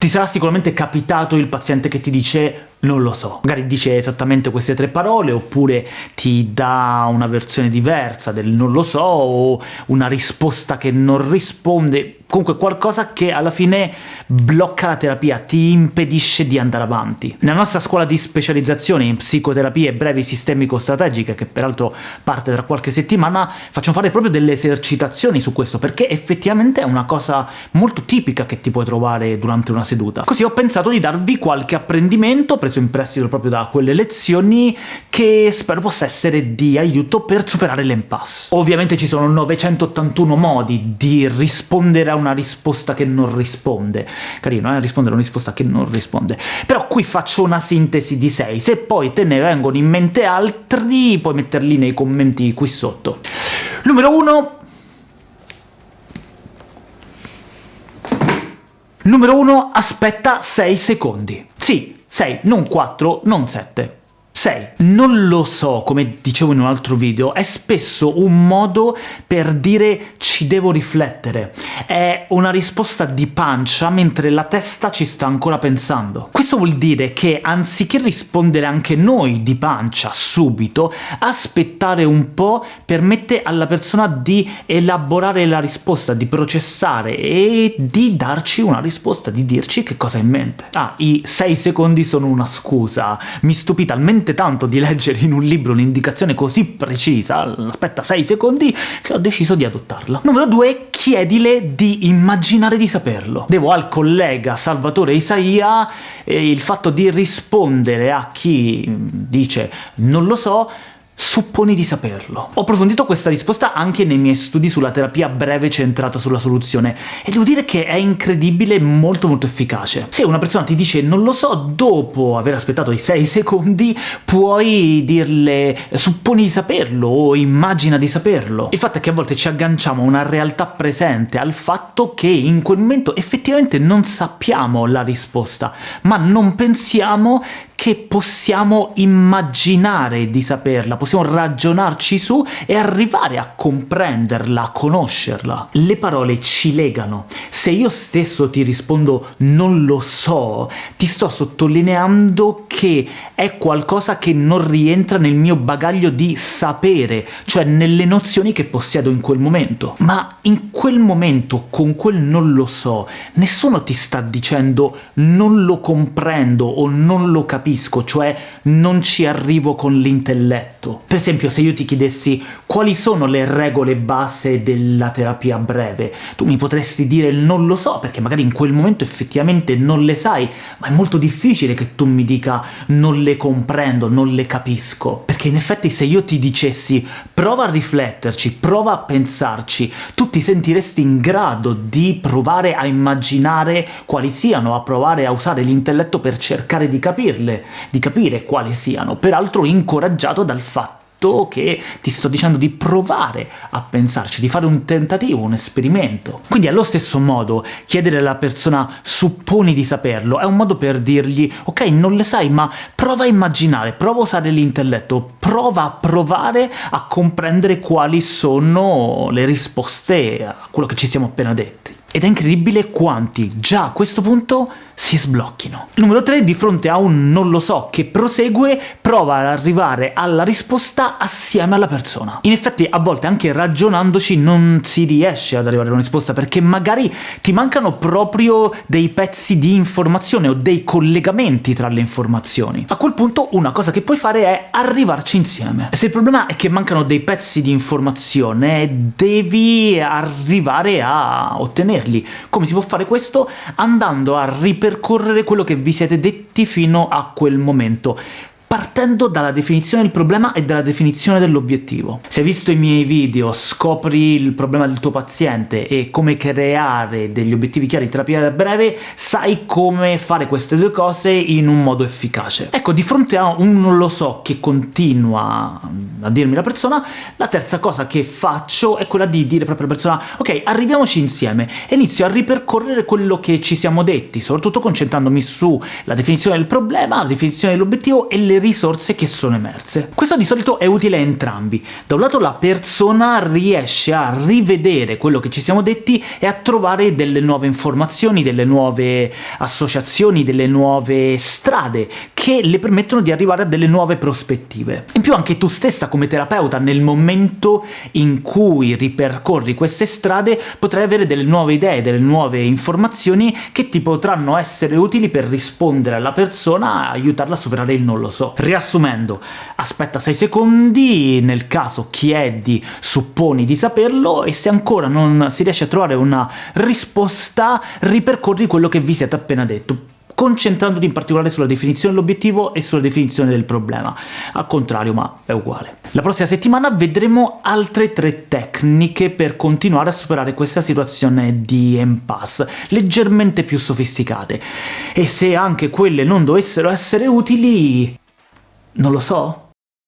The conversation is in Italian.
Ti sarà sicuramente capitato il paziente che ti dice non lo so, magari dice esattamente queste tre parole, oppure ti dà una versione diversa del non lo so, o una risposta che non risponde, comunque qualcosa che alla fine blocca la terapia, ti impedisce di andare avanti. Nella nostra scuola di specializzazione in psicoterapie brevi sistemico-strategiche, che peraltro parte tra qualche settimana, facciamo fare proprio delle esercitazioni su questo, perché effettivamente è una cosa molto tipica che ti puoi trovare durante una seduta. Così ho pensato di darvi qualche apprendimento, preso in prestito proprio da quelle lezioni, che spero possa essere di aiuto per superare l'impasse. Ovviamente ci sono 981 modi di rispondere a una risposta che non risponde. Carino, eh? Rispondere a una risposta che non risponde. Però qui faccio una sintesi di 6, se poi te ne vengono in mente altri puoi metterli nei commenti qui sotto. Numero 1 Numero 1, aspetta 6 secondi. Sì, 6, non 4, non 7. 6. Non lo so, come dicevo in un altro video, è spesso un modo per dire ci devo riflettere. È una risposta di pancia mentre la testa ci sta ancora pensando. Questo vuol dire che anziché rispondere anche noi di pancia subito, aspettare un po' permette alla persona di elaborare la risposta, di processare e di darci una risposta, di dirci che cosa ha in mente. Ah, i 6 secondi sono una scusa. Mi stupì talmente tanto di leggere in un libro un'indicazione così precisa, aspetta 6 secondi, che ho deciso di adottarla. Numero 2, chiedile di immaginare di saperlo. Devo al collega Salvatore Isaia eh, il fatto di rispondere a chi dice non lo so, Supponi di saperlo. Ho approfondito questa risposta anche nei miei studi sulla terapia breve centrata sulla soluzione, e devo dire che è incredibile e molto molto efficace. Se una persona ti dice non lo so, dopo aver aspettato i 6 secondi puoi dirle supponi di saperlo o immagina di saperlo. Il fatto è che a volte ci agganciamo a una realtà presente, al fatto che in quel momento effettivamente non sappiamo la risposta, ma non pensiamo che possiamo immaginare di saperla, possiamo ragionarci su e arrivare a comprenderla, a conoscerla. Le parole ci legano. Se io stesso ti rispondo non lo so, ti sto sottolineando che è qualcosa che non rientra nel mio bagaglio di sapere, cioè nelle nozioni che possiedo in quel momento. Ma in quel momento, con quel non lo so, nessuno ti sta dicendo non lo comprendo o non lo capisco, cioè non ci arrivo con l'intelletto. Per esempio, se io ti chiedessi quali sono le regole base della terapia breve, tu mi potresti dire non lo so, perché magari in quel momento effettivamente non le sai, ma è molto difficile che tu mi dica non le comprendo, non le capisco. Perché in effetti se io ti dicessi prova a rifletterci, prova a pensarci, tu ti sentiresti in grado di provare a immaginare quali siano, a provare a usare l'intelletto per cercare di capirle, di capire quali siano, peraltro incoraggiato dal fatto che ti sto dicendo di provare a pensarci, di fare un tentativo, un esperimento. Quindi allo stesso modo chiedere alla persona supponi di saperlo è un modo per dirgli ok non le sai ma prova a immaginare, prova a usare l'intelletto, prova a provare a comprendere quali sono le risposte a quello che ci siamo appena detti. Ed è incredibile quanti già a questo punto si sblocchino. Numero 3, di fronte a un non lo so che prosegue, prova ad arrivare alla risposta assieme alla persona. In effetti a volte anche ragionandoci non si riesce ad arrivare a una risposta, perché magari ti mancano proprio dei pezzi di informazione o dei collegamenti tra le informazioni. A quel punto una cosa che puoi fare è arrivarci insieme. Se il problema è che mancano dei pezzi di informazione, devi arrivare a ottenerli. Come si può fare questo? Andando a ripercorrere quello che vi siete detti fino a quel momento partendo dalla definizione del problema e dalla definizione dell'obiettivo. Se hai visto i miei video, scopri il problema del tuo paziente e come creare degli obiettivi chiari di terapia breve, sai come fare queste due cose in un modo efficace. Ecco, di fronte a un non lo so che continua a dirmi la persona, la terza cosa che faccio è quella di dire proprio alla persona «Ok, arriviamoci insieme» e inizio a ripercorrere quello che ci siamo detti, soprattutto concentrandomi sulla definizione del problema, la definizione dell'obiettivo e le risorse che sono emerse. Questo di solito è utile a entrambi. Da un lato la persona riesce a rivedere quello che ci siamo detti e a trovare delle nuove informazioni, delle nuove associazioni, delle nuove strade che le permettono di arrivare a delle nuove prospettive. In più anche tu stessa come terapeuta, nel momento in cui ripercorri queste strade, potrai avere delle nuove idee, delle nuove informazioni che ti potranno essere utili per rispondere alla persona, aiutarla a superare il non lo so. Riassumendo, aspetta 6 secondi, nel caso chiedi, supponi di saperlo, e se ancora non si riesce a trovare una risposta, ripercorri quello che vi siete appena detto concentrandoti in particolare sulla definizione dell'obiettivo e sulla definizione del problema. Al contrario, ma è uguale. La prossima settimana vedremo altre tre tecniche per continuare a superare questa situazione di impasse, leggermente più sofisticate. E se anche quelle non dovessero essere utili... non lo so?